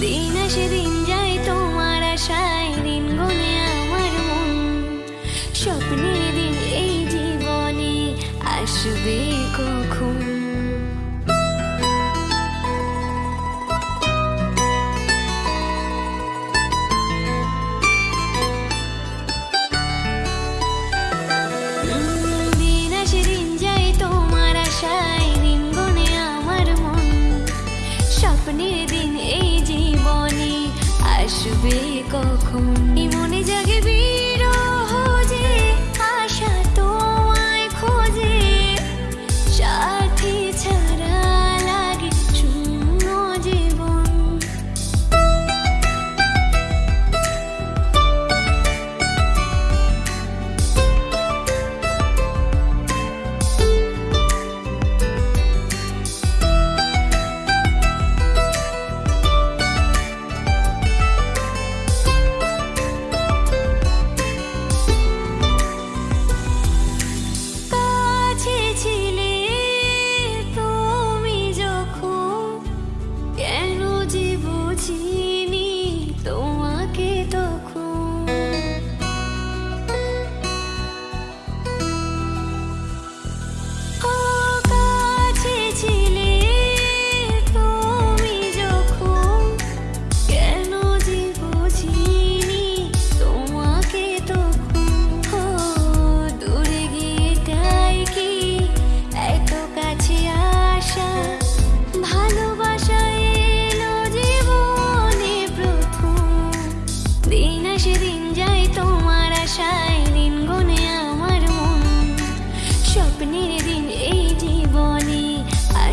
দিন আসে দিন যায় তোমার আশায়, দিন গুনে আমার মন। স্বপ্নে দিন এই জীবনে আসবে কখন? স্বপ্নের দিন এই আসবে কখন? মনে জাগে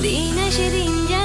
你那些评价。